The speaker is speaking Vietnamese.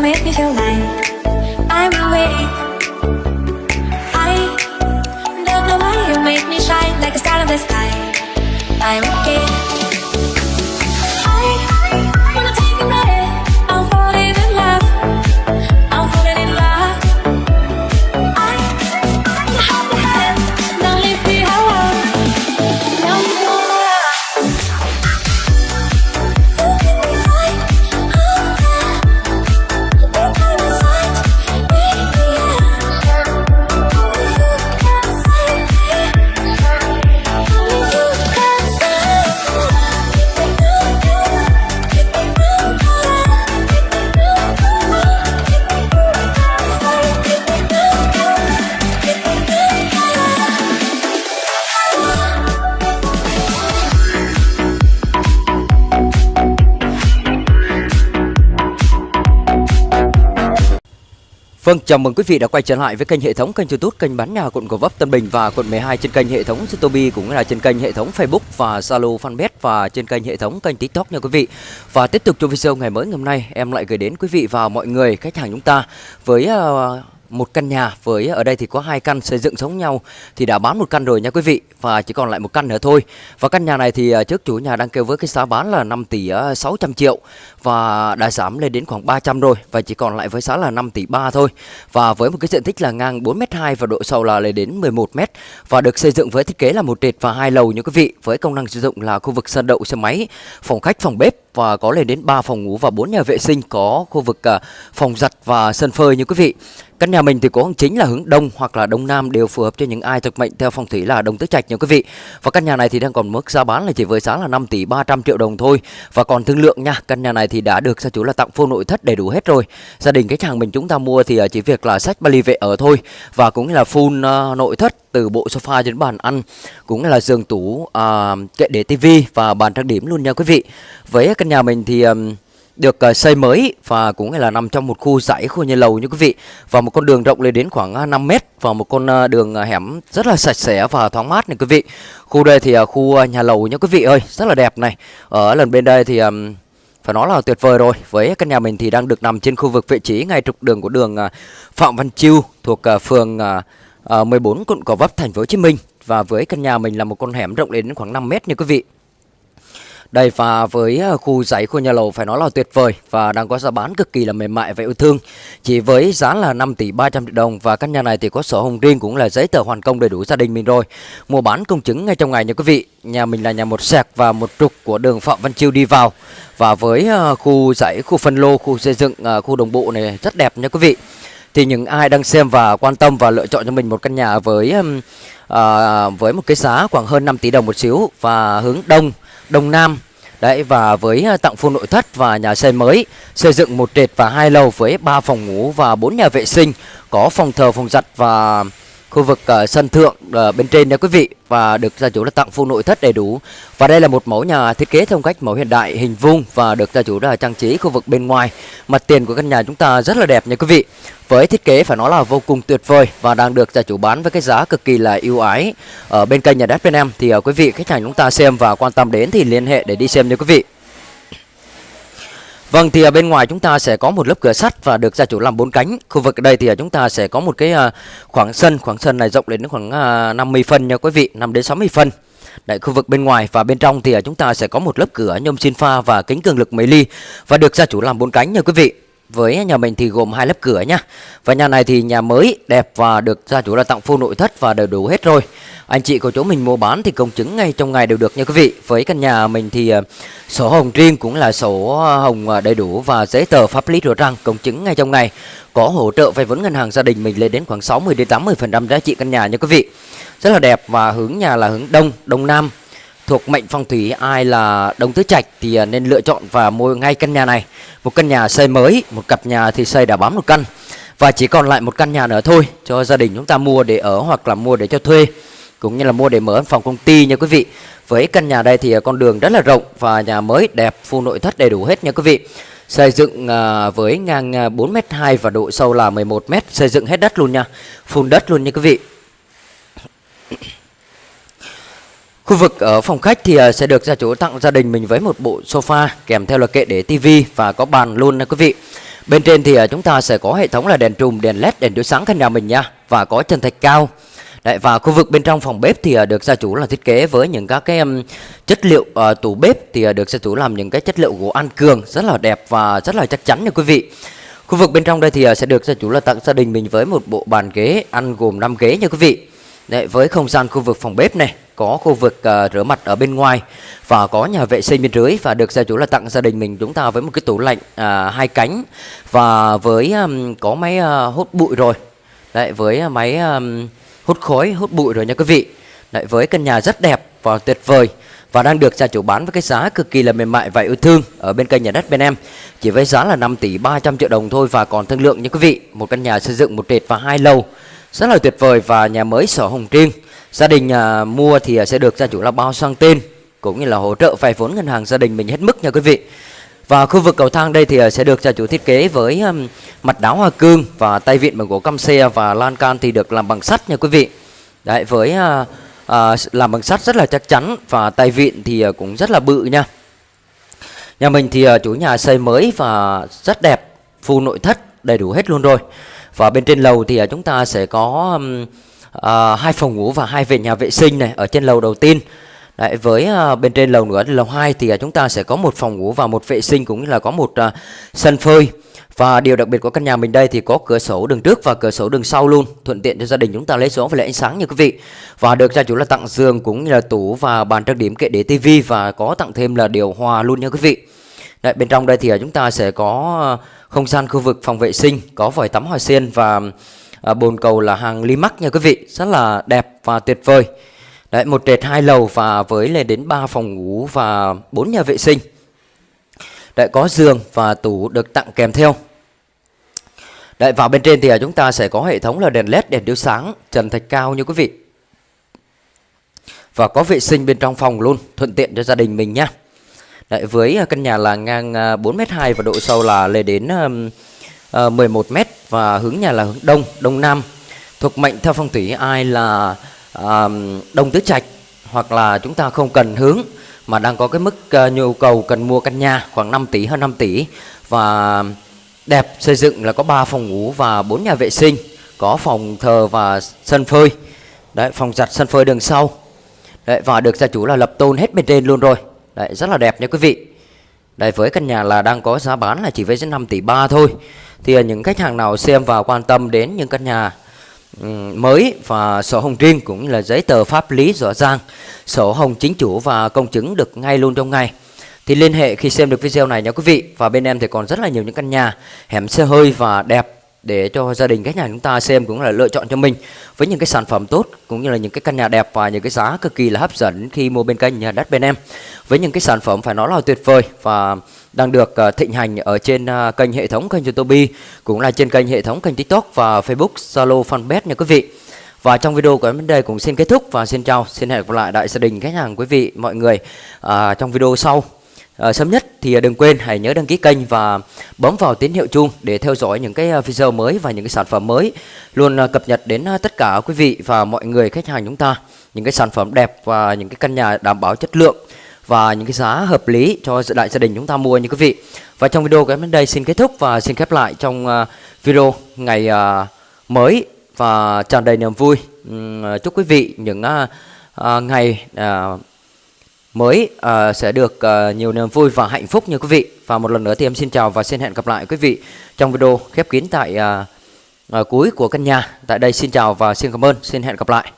you make me feel like I'm awake. I don't know why you make me shine like a star in the sky. I'm okay. Vâng, chào mừng quý vị đã quay trở lại với kênh hệ thống kênh YouTube kênh bán nhà quận Gò Vấp Tân Bình và quận 12 trên kênh hệ thống Zotobi cũng là trên kênh hệ thống Facebook và Zalo Fanpage và trên kênh hệ thống kênh TikTok nha quý vị. Và tiếp tục cho video ngày mới ngày hôm nay em lại gửi đến quý vị và mọi người khách hàng chúng ta với uh, một căn nhà với ở đây thì có hai căn xây dựng giống nhau thì đã bán một căn rồi nha quý vị, và chỉ còn lại một căn nữa thôi. Và căn nhà này thì à, trước chủ nhà đang kêu với cái giá bán là 5 tỷ à, 600 triệu và đã giảm lên đến khoảng 300 rồi và chỉ còn lại với giá là 5 tỷ 3 thôi. Và với một cái diện tích là ngang 4m2 và độ sâu là lên đến 11m và được xây dựng với thiết kế là một trệt và hai lầu nha quý vị, với công năng sử dụng là khu vực sân đậu xe máy, phòng khách, phòng bếp và có lên đến 3 phòng ngủ và 4 nhà vệ sinh có khu vực à, phòng giặt và sân phơi như quý vị Căn nhà mình thì có hướng chính là hướng đông hoặc là đông nam đều phù hợp cho những ai thuộc mệnh theo phong thủy là đông tứ trạch nha quý vị. Và căn nhà này thì đang còn mức giá bán là chỉ với giá là 5 tỷ 300 triệu đồng thôi. Và còn thương lượng nha, căn nhà này thì đã được gia chủ là tặng full nội thất đầy đủ hết rồi. Gia đình khách hàng mình chúng ta mua thì à, chỉ việc là sách vali về ở thôi và cũng là full à, nội thất từ bộ sofa đến bàn ăn cũng là giường tủ à, kệ để tivi và bàn trang điểm luôn nha quý vị. Với căn nhà mình thì được ờ, xây mới và cũng là nằm trong một khu dãy khu nhà lầu như quý vị. Và một con đường rộng lên đến khoảng à, 5 mét và một con à, đường à, hẻm rất là sạch sẽ và thoáng mát này quý vị. Khu đây thì khu nhà lầu nha quý vị ơi rất là đẹp này. Ở lần bên đây thì phải nói là tuyệt vời rồi. Với căn nhà mình thì đang được nằm trên khu vực vị trí ngay trục đường của đường Phạm Văn Chiêu thuộc phường ờ, 14 quận Gò Vấp thành phố Hồ Chí Minh và với căn nhà mình là một con hẻm rộng đến khoảng 5 mét nha quý vị đây và với ờ, khu dãy khu nhà lầu phải nói là tuyệt vời và đang có giá bán cực kỳ là mềm mại và yêu thương. Chỉ với giá là 5 tỷ 300 triệu đồng và căn nhà này thì có sổ hồng riêng cũng là giấy tờ hoàn công đầy đủ gia đình mình rồi. Mua bán công chứng ngay trong ngày nha quý vị. Nhà mình là nhà một sẹc và một trục của đường Phạm Văn Chiêu đi vào. Và với ờ, khu dãy, khu phân lô, khu xây dựng, ờ, khu đồng bộ này rất đẹp nha quý vị. Thì những ai đang xem và quan tâm và lựa chọn cho mình một căn nhà với ừm, với một cái giá khoảng hơn 5 tỷ đồng một xíu và hướng đông Đông Nam Đấy và với à, tặng full nội thất và nhà xây mới Xây dựng một trệt và hai lầu với 3 phòng ngủ và 4 nhà vệ sinh Có phòng thờ, phòng giặt và khu vực uh, sân thượng uh, bên trên nha quý vị Và được gia chủ là tặng full nội thất đầy đủ. Và đây là một mẫu nhà thiết kế theo cách mẫu hiện đại hình vuông Và được gia chủ là trang trí khu vực bên ngoài. Mặt tiền của căn nhà chúng ta rất là đẹp nha quý vị. Với thiết kế phải nói là vô cùng tuyệt vời và đang được gia chủ bán với cái giá cực kỳ là ưu ái. Ở bên kênh nhà đất bên em thì uh, quý vị khách hàng chúng ta xem và quan tâm đến thì liên hệ để đi xem nha quý vị. Vâng thì ở bên ngoài chúng ta sẽ có một lớp cửa sắt và được gia chủ làm bốn cánh. Khu vực ở đây thì ở chúng ta sẽ có một cái à, khoảng sân, khoảng sân này rộng đến khoảng 50 phân nha quý vị, 5 đến 60 phân. Đấy, khu vực bên ngoài và bên trong thì chúng ta sẽ có một lớp cửa nhôm xin pha và kính cường lực mấy ly và được gia chủ làm bốn cánh nha quý vị. Với nhà mình thì gồm hai lớp cửa nhá. Và nhà này thì nhà mới đẹp và được gia chủ là tặng full nội thất và đầy đủ hết rồi. Anh chị của chỗ mình mua bán thì công chứng ngay trong ngày đều được nha quý vị. Với căn nhà mình thì ờ, sổ hồng riêng cũng là sổ ờ, hồng ờ, đầy đủ và giấy tờ pháp lý rõ ràng công chứng ngay trong ngày. Có hỗ trợ vay vốn ngân hàng gia đình mình lên đến khoảng 60 đến 80% giá trị căn nhà nha quý vị. Rất là đẹp và hướng nhà là hướng đông, đông nam thuộc mệnh phong thủy ai là đông tứ trạch thì à, nên lựa chọn và mua ngay căn nhà này. Một căn nhà xây mới, một cặp nhà thì xây đã bám một căn. Và chỉ còn lại một căn nhà nữa thôi cho gia đình chúng ta mua để ở hoặc là mua để cho thuê, cũng như là mua để mở văn phòng công ty nha quý vị. Với căn nhà đây thì à, con đường rất là rộng và nhà mới đẹp full nội thất đầy đủ hết nha quý vị. Xây dựng à, với ngang 4m2 và độ sâu là 11m xây dựng hết đất luôn nha, phun đất luôn nha quý vị. Khu vực ở phòng khách thì ờ, sẽ được gia chủ tặng gia đình mình với một bộ sofa kèm theo là kệ để tivi và có bàn luôn nha quý vị. Bên trên thì ờ, chúng ta sẽ có hệ thống là đèn trùm, đèn led, đèn chiếu sáng căn nhà mình nha và có trần thạch cao. Đấy, và khu vực bên trong phòng bếp thì ờ, được gia chủ là thiết kế với những các cái um, chất liệu uh, tủ bếp thì được gia chủ làm những cái chất liệu gỗ an cường rất là đẹp và rất là chắc chắn nha quý vị. Khu vực bên trong đây thì sẽ được gia chủ là tặng gia đình mình với một bộ bàn ghế ăn gồm 5 ghế nha quý vị. Đấy, với không gian khu vực phòng bếp này có khu vực uh, rửa mặt ở bên ngoài và có nhà vệ sinh bên dưới và được gia chủ là tặng gia đình mình chúng ta với một cái tủ lạnh uh, hai cánh và với um, có máy uh, hút bụi rồi. Đấy với ờ, máy um, hút khói hút bụi rồi nha quý vị. Đấy với căn nhà rất đẹp và tuyệt vời và đang được gia chủ bán với cái giá cực kỳ là mềm mại và yêu thương ở bên kênh nhà đất bên em. Chỉ với giá là 5 tỷ 300 triệu đồng thôi và còn thương lượng nha quý vị một căn nhà xây dựng một trệt và hai lầu rất là tuyệt vời và nhà mới sổ hồng riêng gia đình à, mua thì à, sẽ được gia chủ là bao sang tên cũng như là hỗ trợ vay vốn ngân hàng gia đình mình hết mức nha quý vị và khu vực cầu thang đây thì à, sẽ được gia chủ thiết kế với um, mặt đá hoa cương và tay vịn bằng gỗ căm xe và lan can thì được làm bằng sắt nha quý vị. Đấy với uh, uh, làm bằng sắt rất là chắc chắn và tay vịn thì uh, cũng rất là bự nha. Nhà mình thì uh, chủ nhà xây mới và rất đẹp, full nội thất đầy đủ hết luôn rồi. Và bên trên lầu thì uh, chúng ta sẽ có um, uh, hai phòng ngủ và hai vệ nhà vệ sinh này ở trên lầu đầu tiên. Đấy, với uh, bên trên lầu nữa lầu 2 thì uh, chúng ta sẽ có một phòng ngủ và một vệ sinh cũng như là có một uh, sân phơi. Và điều đặc biệt của căn nhà mình đây thì có cửa sổ đường trước và cửa sổ đường sau luôn, thuận tiện cho gia đình chúng ta lấy số và lấy ánh sáng như quý vị. Và được gia chủ là tặng giường cũng như là tủ và bàn trang điểm kệ để tivi và có tặng thêm là điều hòa luôn nha quý vị. Đấy, bên trong đây thì chúng ta sẽ có không gian khu vực phòng vệ sinh, có vòi tắm hoa sen và Ờ, bồn cầu là hàng Limac nha quý vị, rất là đẹp và tuyệt vời. Đấy, một trệt hai lầu và với lên đến 3 phòng ngủ và 4 nhà vệ sinh. Đấy, có giường và tủ được tặng kèm theo. Đấy, vào bên trên thì à, chúng ta sẽ có hệ thống là đèn led, đèn chiếu sáng, trần thạch cao như quý vị. Và có vệ sinh bên trong phòng luôn, thuận tiện cho gia đình mình nhá. Đấy, với à, căn nhà là ngang à, 4m2 và độ sâu là lên đến Ờ, uh, 11m và hướng nhà là hướng đông, đông nam. Thuộc mệnh theo phong thủy ai là đông tứ trạch hoặc là chúng ta không cần hướng mà đang có cái mức uh, nhu cầu cần mua căn nhà khoảng 5 tỷ hơn 5 tỷ và đẹp xây dựng là có 3 phòng ngủ và 4 nhà vệ sinh có phòng thờ và sân phơi. Đấy phòng giặt sân phơi đường sau. Đấy và được gia chủ là lập tôn hết bên trên luôn rồi. Đấy rất là đẹp nha quý vị đây với căn nhà là đang có giá bán là chỉ với 5 tỷ 3 thôi thì à, những khách hàng nào xem và quan tâm đến những căn nhà mới và sổ hồng riêng cũng như là giấy tờ pháp lý rõ ràng, sổ hồng chính chủ và công chứng được ngay luôn trong ngày. Thì liên hệ khi xem được video này nha quý vị. Và bên em thì còn rất là nhiều những căn nhà hẻm xe hơi và đẹp để cho gia đình khách nhà chúng ta xem cũng là lựa chọn cho mình với những cái sản phẩm tốt cũng như là những cái căn nhà đẹp và những cái giá cực kỳ là hấp dẫn khi mua bên kênh nhà đất bên em với những cái sản phẩm phải nói là tuyệt vời và đang được ờ, thịnh hành ở trên ờ, kênh hệ thống kênh YouTube cũng là trên kênh hệ thống kênh TikTok và Facebook, Zalo, Fanpage nha quý vị. Và trong video của em đến đây cũng xin kết thúc và xin chào, xin hẹn gặp lại đại gia đình khách hàng quý vị mọi người à, trong video sau. à, sớm nhất thì à, đừng quên, hãy nhớ đăng ký kênh và bấm vào tín hiệu chuông để theo dõi những cái à, video mới và những cái sản phẩm mới luôn à, cập nhật đến tất cả quý vị và mọi người khách hàng chúng ta, những cái sản phẩm đẹp và những cái căn nhà đảm bảo chất lượng và những cái giá hợp lý cho đại gia đình chúng ta mua như quý vị. Và trong video của em đến đây xin kết thúc và xin khép lại trong video ngày mới và tràn đầy niềm vui. Chúc quý vị những ngày mới uh, sẽ được uh, nhiều niềm vui và hạnh phúc như quý vị. Và một lần nữa thì em xin chào và xin hẹn gặp lại quý vị trong video khép kín tại uh, uh, cuối của căn nhà. Tại đây xin chào và xin cảm ơn. Xin hẹn gặp lại.